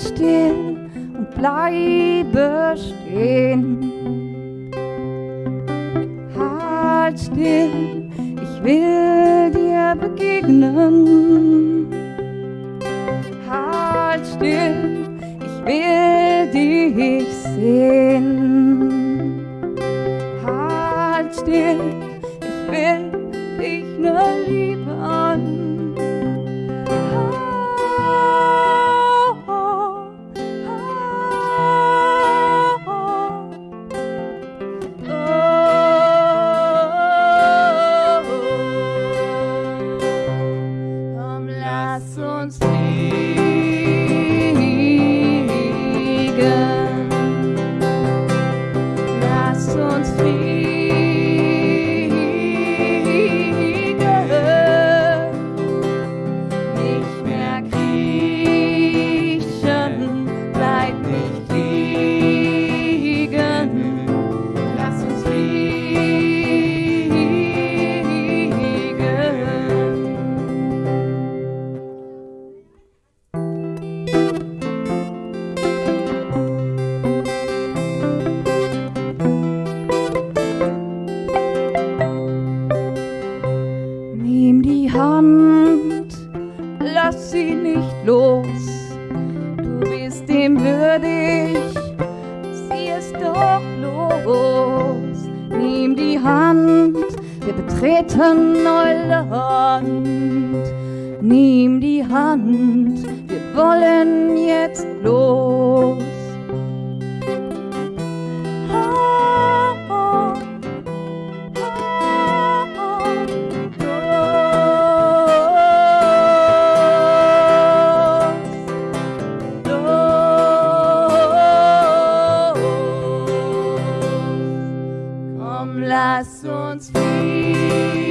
Still und bleibe stehen. Halt still, ich will dir begegnen. Halt still, ich will dich sehen. Halt still, ich will dich nur lieben. Hand, lass sie nicht los. Du bist dem würdig, sieh es doch los. Nimm die Hand, wir betreten Neuland. Nimm die Hand, wir wollen jetzt los. Lass uns fliehen.